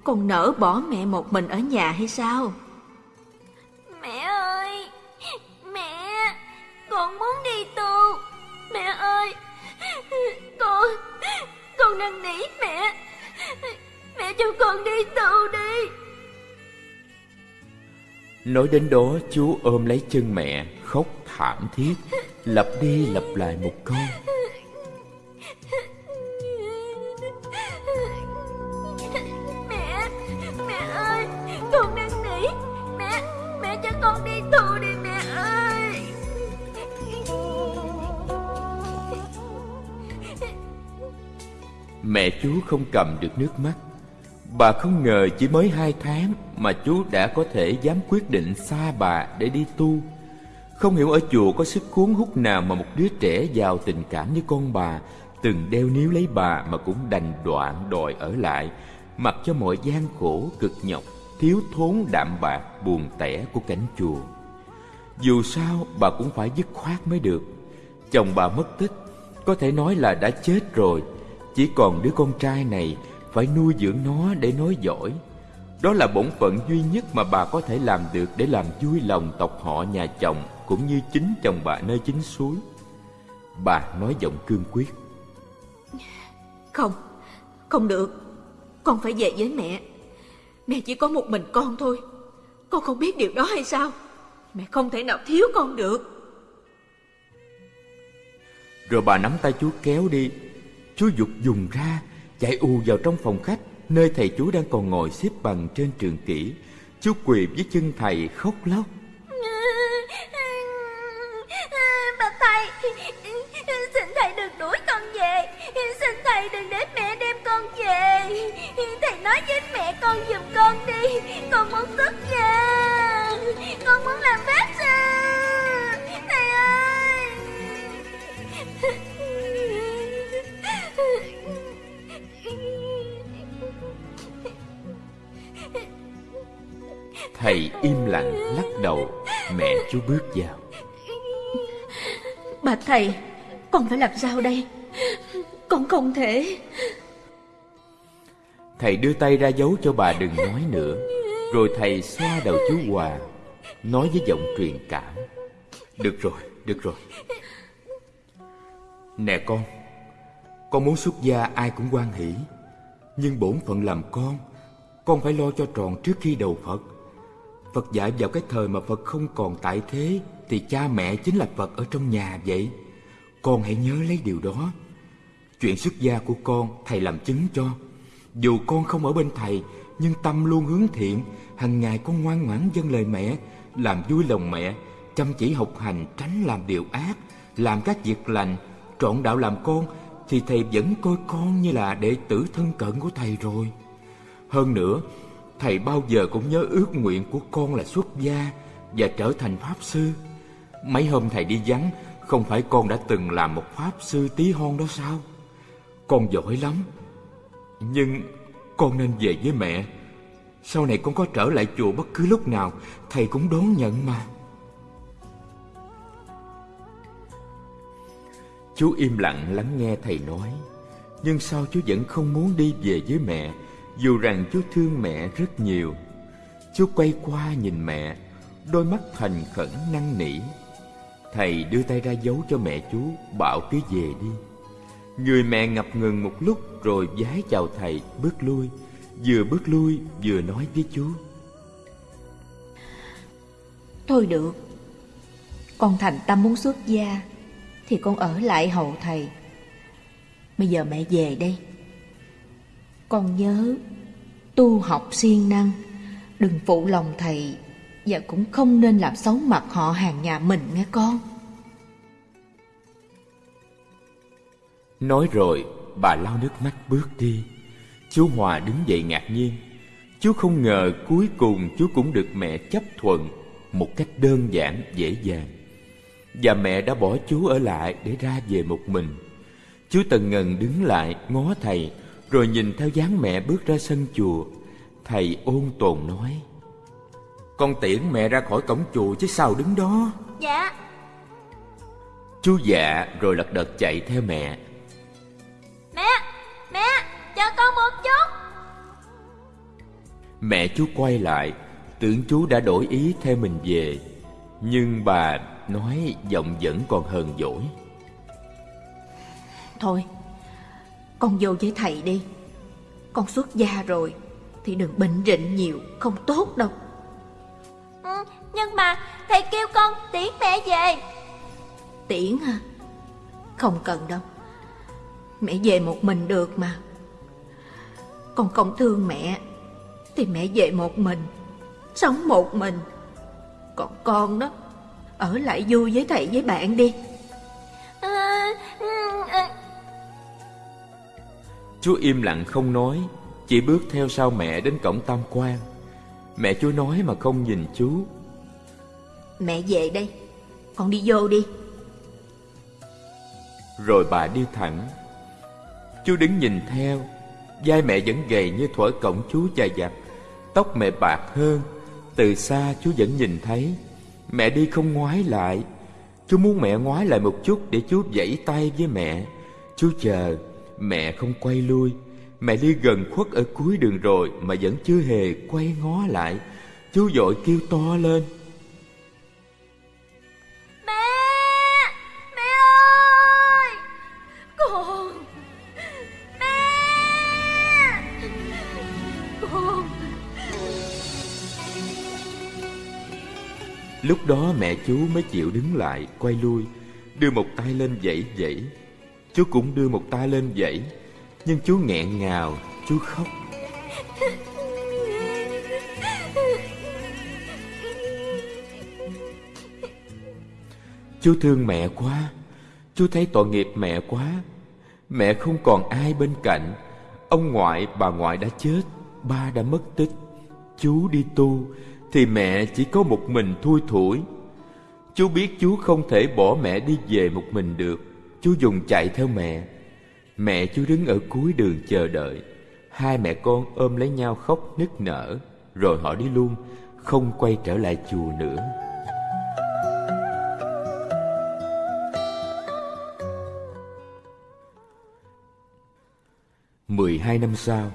Con nỡ bỏ mẹ một mình ở nhà hay sao? Mẹ ơi Mẹ Con muốn đi tu. Mẹ ơi Con con năn nỉ mẹ. Mẹ cho con đi tu đi Nói đến đó chú ôm lấy chân mẹ Khóc thảm thiết. Lặp đi lặp lại một câu. Mẹ Mẹ ơi Con năn nỉ Mẹ Mẹ cho con đi tu đi mẹ ơi. Mẹ chú không cầm được nước mắt Bà không ngờ chỉ mới hai tháng Mà chú đã có thể dám quyết định xa bà để đi tu. Không hiểu ở chùa có sức cuốn hút nào Mà một đứa trẻ giàu tình cảm như con bà Từng đeo níu lấy bà mà cũng đành đoạn đòi ở lại, Mặc cho mọi gian khổ, cực nhọc, Thiếu thốn đạm bạc, buồn tẻ của cảnh chùa. Dù sao, bà cũng phải dứt khoát mới được. Chồng bà mất tích, Có thể nói là đã chết rồi. Chỉ còn đứa con trai này phải nuôi dưỡng nó để nói giỏi. Đó là bổn phận duy nhất mà bà có thể làm được để làm vui lòng tộc họ nhà chồng cũng như chính chồng bà nơi chính suối. Bà nói giọng cương quyết. Không, Không được Con phải về với mẹ Mẹ chỉ có một mình con thôi Con không biết điều đó hay sao Mẹ không thể nào thiếu con được Rồi bà nắm tay chú kéo đi Chú dục dùng ra Chạy ù vào trong phòng khách, Nơi thầy chú đang còn ngồi xếp bằng trên trường kỷ. Chú quỳ với chân thầy khóc lóc. Bà thầy Xin chú bước vào. Bà thầy Con phải làm sao đây? Con không thể. Thầy đưa tay ra dấu cho bà đừng nói nữa. Rồi thầy xoa đầu chú Hòa Nói với giọng truyền cảm. Được rồi, được rồi. Nè con Con muốn xuất gia ai cũng quan hỷ. Nhưng bổn phận làm con Con phải lo cho tròn trước khi đầu Phật Phật dạy vào cái thời mà Phật không còn tại thế, Thì cha mẹ chính là Phật ở trong nhà vậy. Con hãy nhớ lấy điều đó. Chuyện xuất gia của con, thầy làm chứng cho. Dù con không ở bên thầy, Nhưng tâm luôn hướng thiện hàng ngày con ngoan ngoãn dâng lời mẹ, Làm vui lòng mẹ, Chăm chỉ học hành, tránh làm điều ác, Làm các việc lành, Trọn đạo làm con, Thì thầy vẫn coi con như là đệ tử thân cận của thầy rồi. Hơn nữa Thầy bao giờ cũng nhớ ước nguyện của con là xuất gia Và trở thành Pháp Sư. Mấy hôm thầy đi vắng, Không phải con đã từng làm một Pháp Sư tí hon đó sao? Con giỏi lắm, Nhưng con nên về với mẹ. Sau này con có trở lại chùa bất cứ lúc nào, Thầy cũng đón nhận mà. Chú im lặng lắng nghe thầy nói, Nhưng sao chú vẫn không muốn đi về với mẹ? Dù rằng chú thương mẹ rất nhiều Chú quay qua nhìn mẹ, Đôi mắt thành khẩn năn nỉ. Thầy đưa tay ra giấu cho mẹ chú Bảo cứ về đi. Người mẹ ngập ngừng một lúc Rồi vái chào thầy, bước lui. Vừa bước lui, vừa nói với chú Thôi được, Con thành tâm muốn xuất gia Thì con ở lại hậu thầy. Bây giờ mẹ về đây. Con nhớ. Tu học siêng năng, Đừng phụ lòng thầy, Và cũng không nên làm xấu mặt họ hàng nhà mình nghe con. Nói rồi, bà lau nước mắt bước đi. Chú Hòa đứng dậy ngạc nhiên. Chú không ngờ cuối cùng chú cũng được mẹ chấp thuận Một cách đơn giản, dễ dàng. Và mẹ đã bỏ chú ở lại để ra về một mình. Chú Tần Ngần đứng lại ngó thầy rồi nhìn theo dáng mẹ bước ra sân chùa Thầy ôn tồn nói Con tiễn mẹ ra khỏi cổng chùa chứ sao đứng đó? Dạ. Chú dạ rồi lật đật chạy theo mẹ. Mẹ Mẹ Chờ con một chút. Mẹ chú quay lại Tưởng chú đã đổi ý theo mình về Nhưng bà nói giọng vẫn còn hờn dỗi. Thôi Con vô với thầy đi. Con xuất gia rồi Thì đừng bệnh rịnh nhiều Không tốt đâu. Ừ, Nhưng mà thầy kêu con tiễn mẹ về. Tiễn hả? Không cần đâu. Mẹ về một mình được mà. Con không thương mẹ Thì mẹ về một mình Sống một mình. Còn con đó Ở lại vui với thầy với bạn đi Chú im lặng không nói Chỉ bước theo sau mẹ đến cổng tam quan. Mẹ chú nói mà không nhìn chú Mẹ về đây Con đi vô đi. Rồi bà đi thẳng. Chú đứng nhìn theo vai mẹ vẫn gầy như thuở cổng chú dài dặt Tóc mẹ bạc hơn. Từ xa chú vẫn nhìn thấy. Mẹ đi không ngoái lại. Chú muốn mẹ ngoái lại một chút Để chú vẫy tay với mẹ. Chú chờ Mẹ không quay lui. Mẹ đi gần khuất ở cuối đường rồi Mà vẫn chưa hề quay ngó lại. Chú dội kêu to lên. Mẹ! Mẹ ơi! Con! Mẹ! Con! Lúc đó mẹ chú mới chịu đứng lại Quay lui Đưa một tay lên dãy dãy. Chú cũng đưa một tay lên dãy, Nhưng chú nghẹn ngào Chú khóc. Chú thương mẹ quá Chú thấy tội nghiệp mẹ quá. Mẹ không còn ai bên cạnh. Ông ngoại, bà ngoại đã chết, Ba đã mất tích. Chú đi tu, Thì mẹ chỉ có một mình thui thủi. Chú biết chú không thể bỏ mẹ đi về một mình được. Chú dùng chạy theo mẹ. Mẹ chú đứng ở cuối đường chờ đợi. Hai mẹ con ôm lấy nhau khóc nức nở, Rồi họ đi luôn, Không quay trở lại chùa nữa. Mười hai năm sau,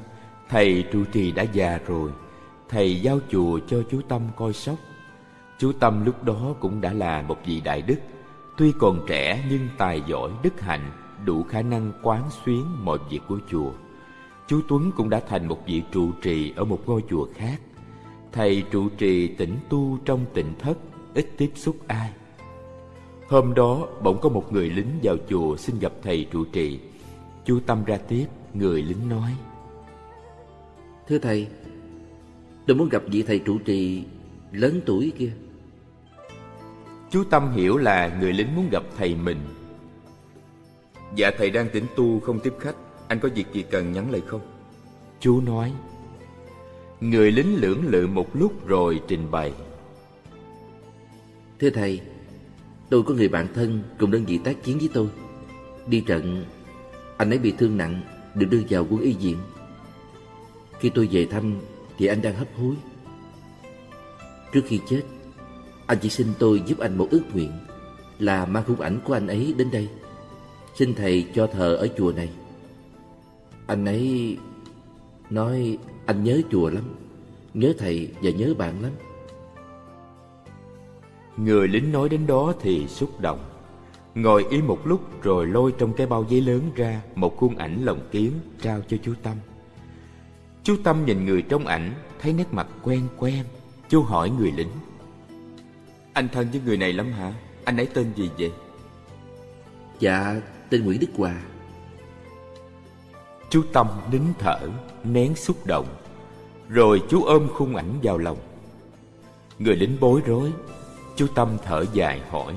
Thầy trụ trì đã già rồi. Thầy giao chùa cho chú Tâm coi sóc. Chú Tâm lúc đó cũng đã là một vị đại đức. Tuy còn trẻ nhưng tài giỏi, đức hạnh, Đủ khả năng quán xuyến mọi việc của chùa Chú Tuấn cũng đã thành một vị trụ trì ở một ngôi chùa khác. Thầy trụ trì tĩnh tu trong tịnh thất, Ít tiếp xúc ai. Hôm đó, bỗng có một người lính vào chùa xin gặp thầy trụ trì. Chú Tâm ra tiếp, Người lính nói, Thưa thầy, Tôi muốn gặp vị thầy trụ trì lớn tuổi kia. Chú Tâm hiểu là người lính muốn gặp thầy mình. Dạ thầy đang tĩnh tu không tiếp khách. Anh có việc gì cần nhắn lại không? Chú nói Người lính lưỡng lự một lúc rồi trình bày. Thưa thầy Tôi có người bạn thân cùng đơn vị tác chiến với tôi. Đi trận Anh ấy bị thương nặng Được đưa vào quân y viện. Khi tôi về thăm Thì anh đang hấp hối. Trước khi chết anh chỉ xin tôi giúp anh một ước nguyện Là mang khung ảnh của anh ấy đến đây. Xin thầy cho thờ ở chùa này. Anh ấy nói, anh nhớ chùa lắm, Nhớ thầy và nhớ bạn lắm. Người lính nói đến đó thì xúc động. Ngồi im một lúc rồi lôi trong cái bao giấy lớn ra Một khuôn ảnh lồng kiến trao cho chú Tâm. Chú Tâm nhìn người trong ảnh, Thấy nét mặt quen quen, Chú hỏi người lính. Anh thân với người này lắm hả? Anh ấy tên gì vậy? Dạ tên Nguyễn Đức Hòa Chú Tâm nín thở Nén xúc động Rồi chú ôm khung ảnh vào lòng Người lính bối rối Chú Tâm thở dài hỏi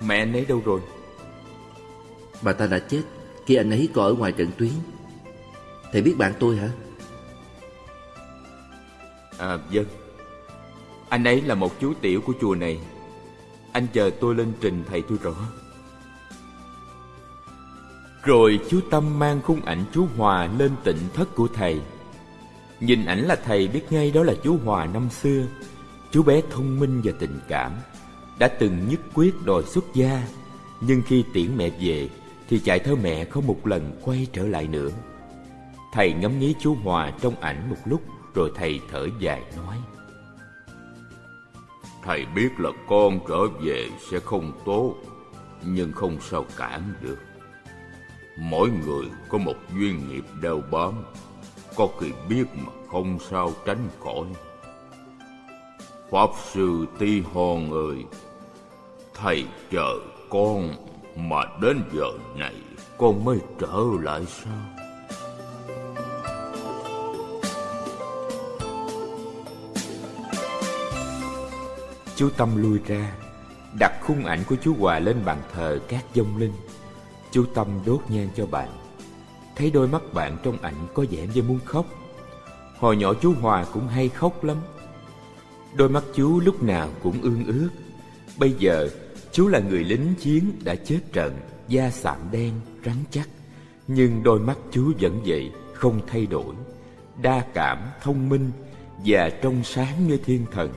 Mẹ anh ấy đâu rồi? Bà ta đã chết khi anh ấy còn ở ngoài trận tuyến Thầy biết bạn tôi hả? À vâng anh ấy là một chú tiểu của chùa này. Anh chờ tôi lên trình thầy tôi rõ. Rồi chú Tâm mang khung ảnh chú Hòa lên tịnh thất của thầy. Nhìn ảnh là thầy biết ngay đó là chú Hòa năm xưa. Chú bé thông minh và tình cảm, Đã từng nhất quyết đòi xuất gia. Nhưng khi tiễn mẹ về, Thì chạy theo mẹ không một lần quay trở lại nữa. Thầy ngắm nghía chú Hòa trong ảnh một lúc, Rồi thầy thở dài nói. Thầy biết là con trở về sẽ không tốt, Nhưng không sao cản được. Mỗi người có một duyên nghiệp đeo bám, Có khi biết mà không sao tránh khỏi. Pháp sư Ti Hòn ơi, Thầy chờ con Mà đến giờ này Con mới trở lại sao? Chú Tâm lui ra Đặt khung ảnh của chú Hòa lên bàn thờ các dông linh. Chú Tâm đốt nhang cho bạn. Thấy đôi mắt bạn trong ảnh có vẻ như muốn khóc. Hồi nhỏ chú Hòa cũng hay khóc lắm. Đôi mắt chú lúc nào cũng ương ướt Bây giờ chú là người lính chiến đã chết trận Da sạm đen, rắn chắc. Nhưng đôi mắt chú vẫn vậy, không thay đổi. Đa cảm, thông minh Và trong sáng như thiên thần.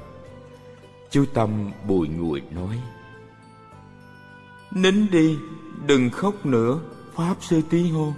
Chú Tâm bùi ngùi nói Nín đi, đừng khóc nữa Pháp sư tí hôn